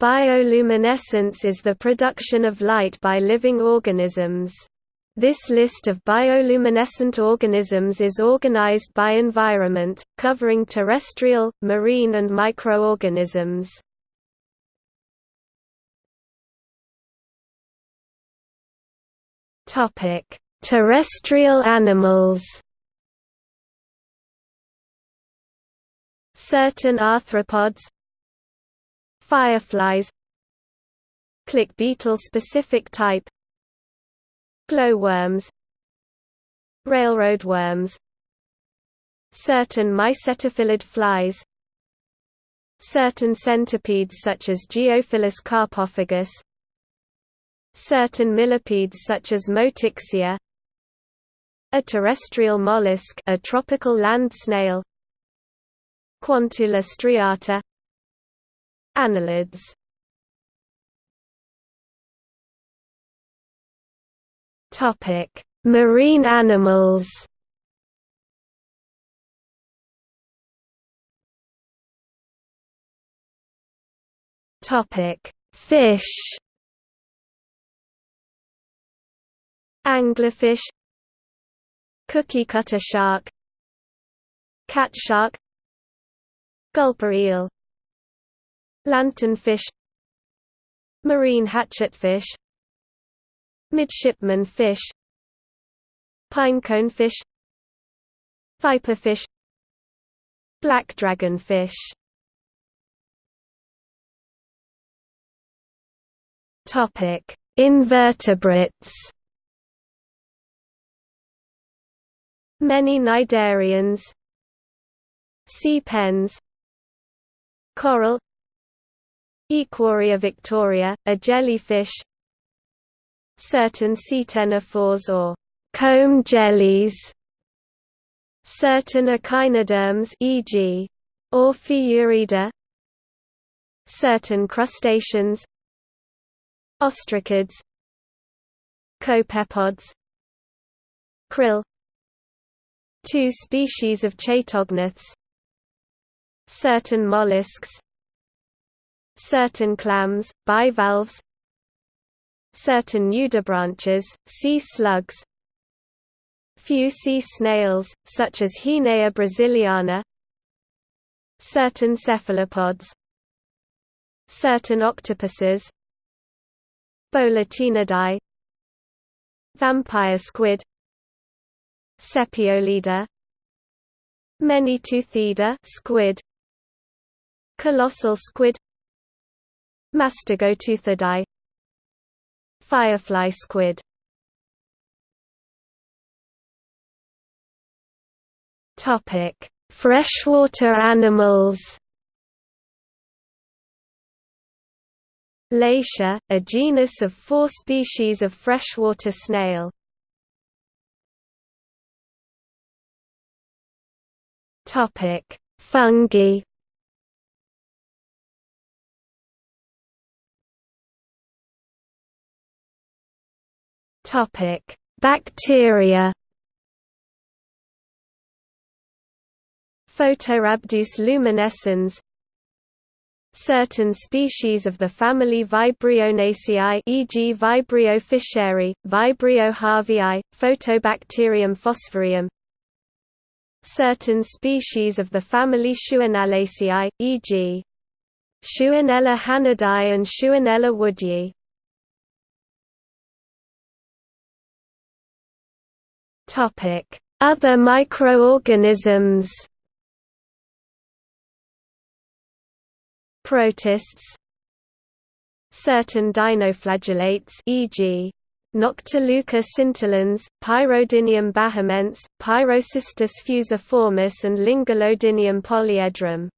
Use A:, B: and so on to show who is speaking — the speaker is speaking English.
A: Bioluminescence is the production of light by living organisms. This list of bioluminescent organisms is organized by environment, covering terrestrial, marine and microorganisms. Terrestrial animals Certain arthropods Fireflies Click beetle specific type Glowworms Railroad worms Certain mycetophilid flies Certain centipedes such as Geophilus carpophagus Certain millipedes such as Motyxia A terrestrial mollusk a tropical land snail Quantula striata Annelids Topic: Marine animals. Topic: Fish. Anglerfish. Cookie cutter shark. Cat shark. Gulper eel Lanternfish Marine hatchetfish Midshipman fish Pinecone fish Viperfish Black dragonfish Topic: Invertebrates. Many cnidarians. Sea pens. Coral Aequorea victoria, a jellyfish. Certain ctenophores or comb jellies. Certain echinoderms e.g. Ophiurida Certain crustaceans. Ostracods. Copepods. Krill. Two species of chaetognaths Certain mollusks Certain clams, bivalves Certain nudibranches, sea slugs Few sea snails, such as Haenea brasiliana Certain cephalopods Certain octopuses Bolitaenidae Vampire squid Sepiolida Many-toothida squid Colossal squid Mastigoteuthidae Firefly squid Topic: Freshwater animals. Latia, a genus of four species of freshwater snail. Topic: Fungi. Topic: Bacteria. Photorhabdus luminescens Certain species of the family Vibrionaceae e.g. Vibrio fischeri, Vibrio harveyi, Photobacterium phosphoreum Certain species of the family Shewanellaceae, e.g. Shewanella hanedai and Shewanella woodyi Other microorganisms. Protists. Certain dinoflagellates e.g. Noctiluca scintillans, Pyrodinium bahamense, Pyrocystis fusiformis and Lingulodinium polyedrum